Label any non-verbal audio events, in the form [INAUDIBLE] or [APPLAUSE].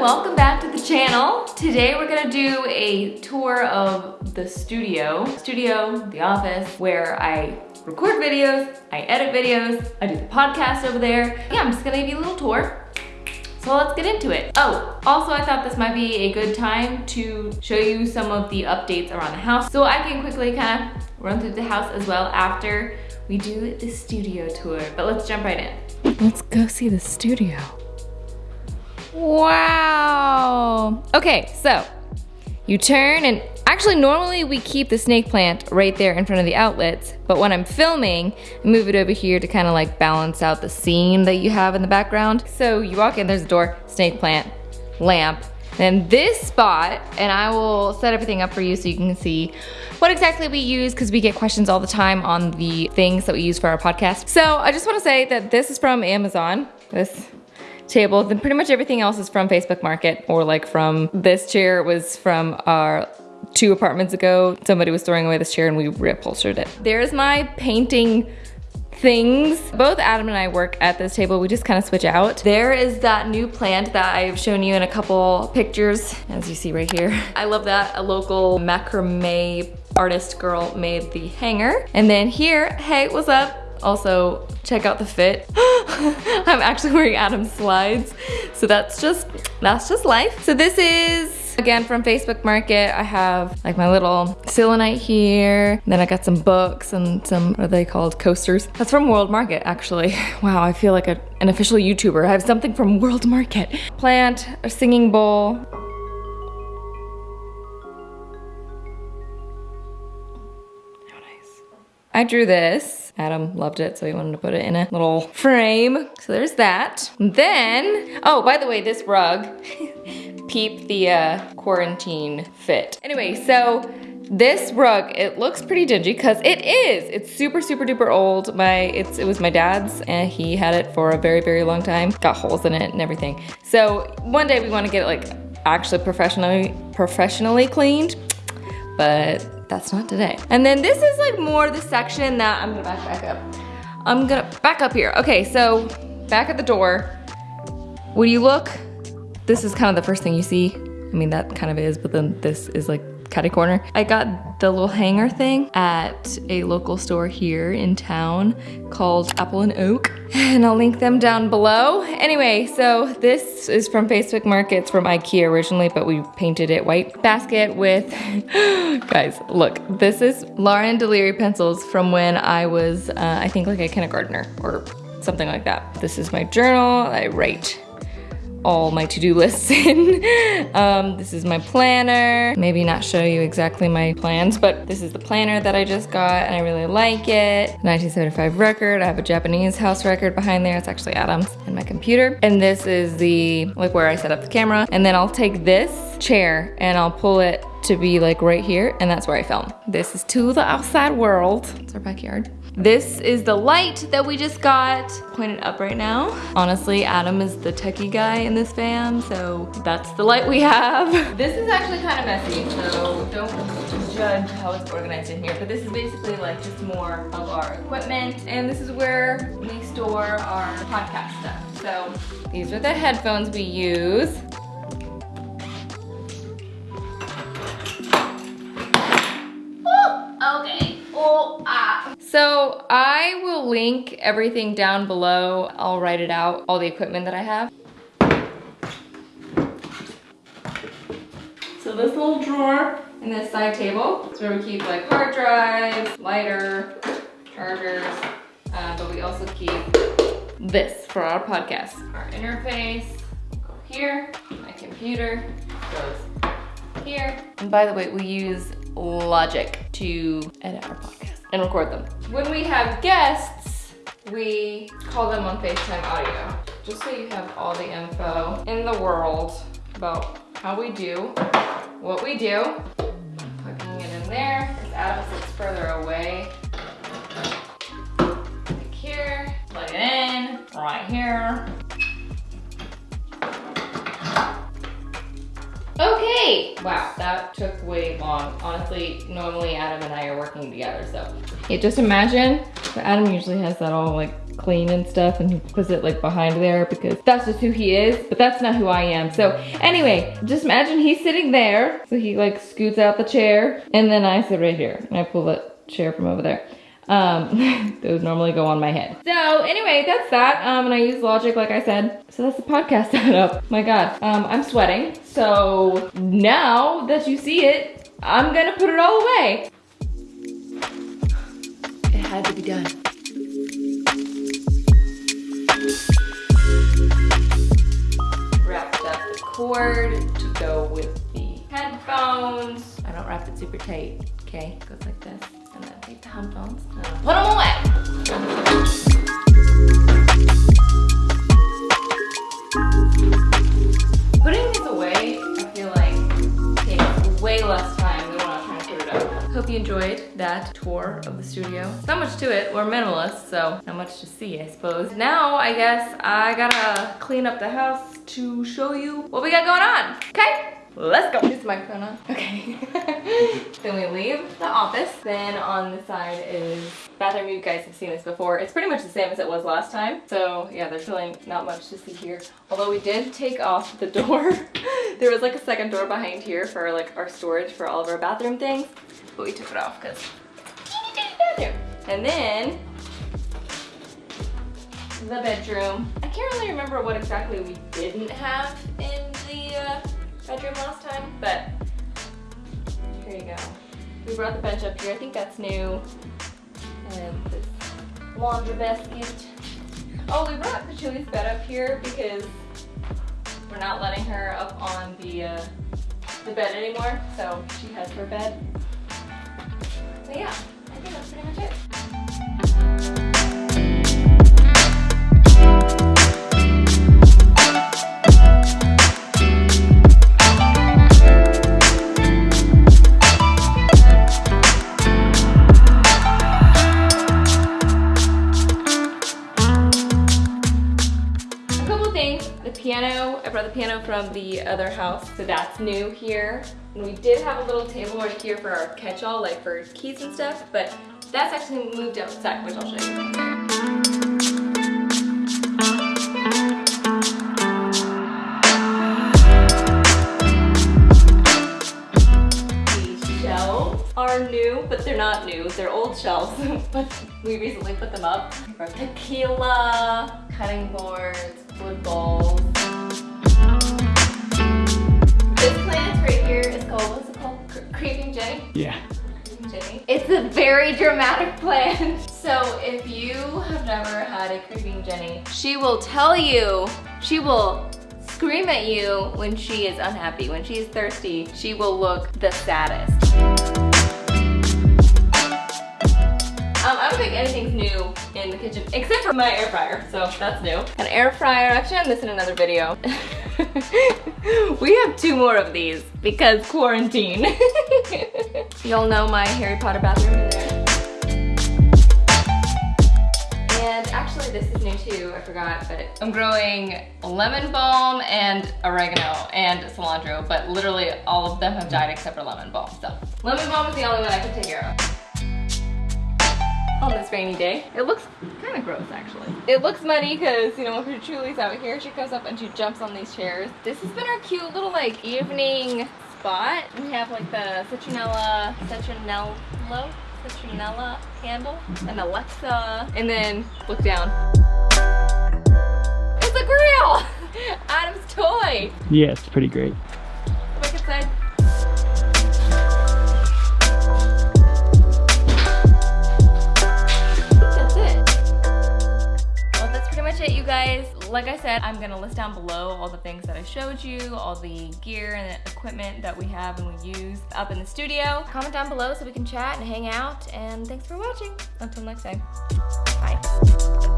welcome back to the channel. Today we're gonna do a tour of the studio. Studio, the office, where I record videos, I edit videos, I do the podcast over there. Yeah, I'm just gonna give you a little tour. So let's get into it. Oh, also I thought this might be a good time to show you some of the updates around the house. So I can quickly kind of run through the house as well after we do the studio tour. But let's jump right in. Let's go see the studio. Wow. Okay, so you turn and actually normally we keep the snake plant right there in front of the outlets, but when I'm filming, I move it over here to kind of like balance out the scene that you have in the background. So you walk in, there's a door, snake plant, lamp, then this spot, and I will set everything up for you so you can see what exactly we use because we get questions all the time on the things that we use for our podcast. So I just wanna say that this is from Amazon. This table. Then pretty much everything else is from Facebook Market or like from this chair was from our two apartments ago. Somebody was throwing away this chair and we reupholstered it. There's my painting things. Both Adam and I work at this table. We just kind of switch out. There is that new plant that I've shown you in a couple pictures, as you see right here. I love that. A local macrame artist girl made the hanger. And then here, hey, what's up? Also, check out the fit. [LAUGHS] I'm actually wearing Adam's slides. So that's just, that's just life. So this is, again, from Facebook Market. I have like my little selenite here. Then I got some books and some, what are they called, coasters. That's from World Market, actually. [LAUGHS] Wow, I feel like a, an official YouTuber. I have something from World Market. Plant, a singing bowl, I drew this. Adam loved it, so he wanted to put it in a little frame. So there's that. Then, oh, by the way, this rug, [LAUGHS] peep the uh, quarantine fit. Anyway, so this rug, it looks pretty dingy because it is. It's super, super duper old. My, it's, it was my dad's and he had it for a very, very long time. Got holes in it and everything. So one day we want to get it like actually professionally, professionally cleaned, but that's not today. And then this is like more the section that I'm gonna back, back up. I'm gonna back up here. Okay, so back at the door. When you look, this is kind of the first thing you see. I mean, that kind of is, but then this is like catty corner. I got the little hanger thing at a local store here in town called Apple and Oak. And I'll link them down below. Anyway, so this is from Facebook Market. It's from Ikea originally, but we painted it white. Basket with, [GASPS] guys, look, this is Lauren Deliri pencils from when I was, uh, I think like a kindergartner or something like that. This is my journal. I write all my to-do lists [LAUGHS] in. um, this is my planner. Maybe not show you exactly my plans, but this is the planner that I just got and I really like it. 1975 record. I have a Japanese house record behind there. It's actually Adam's and my computer. And this is the, like where I set up the camera. And then I'll take this chair and I'll pull it to be like right here and that's where I film. This is to the outside world. It's our backyard. This is the light that we just got pointed up right now. Honestly, Adam is the techie guy in this fam, so that's the light we have. [LAUGHS] This is actually kind of messy, so don't judge how it's organized in here, but this is basically like just more of our equipment, and this is where we store our podcast stuff. So these are the headphones we use. I will link everything down below. I'll write it out, all the equipment that I have. So this little drawer and this side table is where we keep like hard drives, lighter, chargers, uh, but we also keep this for our podcast. Our interface, go here, my computer goes here. And by the way, we use Logic to edit our podcast and record them. When we have guests, we call them on FaceTime audio. Just so you have all the info in the world about how we do, what we do. Plugging it in there, because Adam sits further away. Like here, plug it in, right here. Wow, that took way long. Honestly, normally Adam and I are working together, so. Yeah, just imagine, Adam usually has that all like clean and stuff and he puts it like behind there because that's just who he is, but that's not who I am. So anyway, just imagine he's sitting there. So he like scoots out the chair and then I sit right here and I pull the chair from over there. Um, [LAUGHS] those normally go on my head. So anyway, that's that. Um, and I use Logic, like I said. So that's the podcast [LAUGHS] setup. My God, um, I'm sweating. So now that you see it, I'm gonna put it all away. It had to be done. Wrapped up the cord to go with the headphones. I don't wrap it super tight, okay? It goes like this. And then take the headphones and put them away. Hope you enjoyed that tour of the studio. Not much to it, we're minimalists, so not much to see, I suppose. Now, I guess I gotta clean up the house to show you what we got going on, okay? Let's go. This microphone on. Okay. [LAUGHS] then we leave the office. Then on the side is bathroom. You guys have seen this before. It's pretty much the same as it was last time. So yeah, there's really not much to see here. Although we did take off the door. [LAUGHS] there was like a second door behind here for like our storage for all of our bathroom things. But we took it off because bathroom. And then the bedroom. I can't really remember what exactly we didn't have in the uh, bedroom last time, but here you go. We brought the bench up here. I think that's new. And this laundry basket. Oh, we brought the Chili's bed up here because we're not letting her up on the uh, the bed anymore, so she has her bed. So yeah, I think that's pretty much it. I brought the piano from the other house, so that's new here. And we did have a little table right here for our catch-all, like for keys and stuff, but that's actually moved outside, which I'll show you. Are new, but they're not new. They're old shelves, [LAUGHS] but we recently put them up. Tequila, cutting boards, wood bowls. Very dramatic plan. [LAUGHS] So if you have never had a Creeping Jenny, she will tell you, she will scream at you when she is unhappy. When she is thirsty, she will look the saddest. Um, I don't think anything's new in the kitchen, except for my air fryer, so that's new. An air fryer, I've shown this in another video. [LAUGHS] we have two more of these because quarantine. [LAUGHS] You'll know my Harry Potter bathroom in there. This is new too, I forgot, but I'm growing lemon balm and oregano and cilantro, but literally all of them have died except for lemon balm, so. Lemon balm is the only one I can take care of on this rainy day. It looks kind of gross actually. It looks muddy because, you know, when Julie's out here, she goes up and she jumps on these chairs. This has been our cute little like evening spot. We have like the citronella, citronello, citronella candle and Alexa. And then look down. It's a grill! [LAUGHS] Adam's toy. Yeah, it's pretty great. Like I said, I'm gonna list down below all the things that I showed you, all the gear and the equipment that we have and we use up in the studio. Comment down below so we can chat and hang out, and thanks for watching. Until next time, bye.